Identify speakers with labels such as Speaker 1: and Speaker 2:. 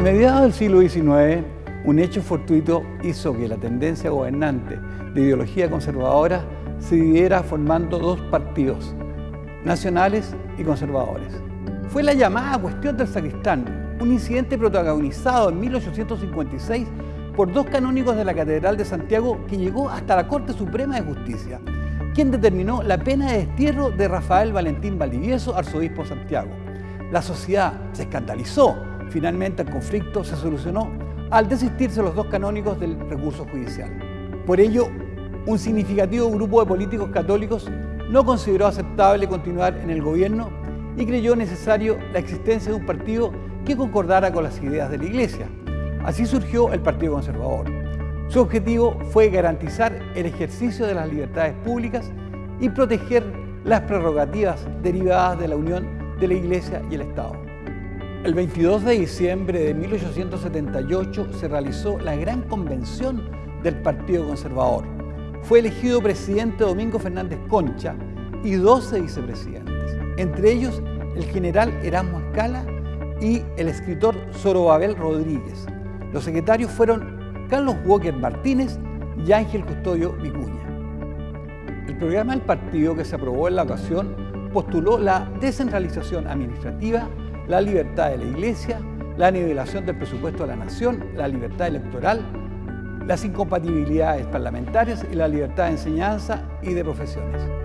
Speaker 1: mediados del siglo XIX, un hecho fortuito hizo que la tendencia gobernante de ideología conservadora se dividiera formando dos partidos, nacionales y conservadores. Fue la llamada cuestión del sacristán, un incidente protagonizado en 1856 por dos canónigos de la Catedral de Santiago que llegó hasta la Corte Suprema de Justicia, quien determinó la pena de destierro de Rafael Valentín Valdivieso, arzobispo de Santiago. La sociedad se escandalizó. Finalmente el conflicto se solucionó al desistirse los dos canónigos del recurso judicial. Por ello, un significativo grupo de políticos católicos no consideró aceptable continuar en el gobierno y creyó necesario la existencia de un partido que concordara con las ideas de la Iglesia. Así surgió el Partido Conservador. Su objetivo fue garantizar el ejercicio de las libertades públicas y proteger las prerrogativas derivadas de la unión de la Iglesia y el Estado. El 22 de diciembre de 1878 se realizó la gran convención del Partido Conservador. Fue elegido presidente Domingo Fernández Concha y 12 vicepresidentes, entre ellos el general Erasmo Escala y el escritor Zorobabel Rodríguez. Los secretarios fueron Carlos Walker Martínez y Ángel Custodio Vicuña. El programa del partido que se aprobó en la ocasión postuló la descentralización administrativa, la libertad de la Iglesia, la nivelación del presupuesto de la nación, la libertad electoral, las incompatibilidades parlamentarias y la libertad de enseñanza y de profesiones.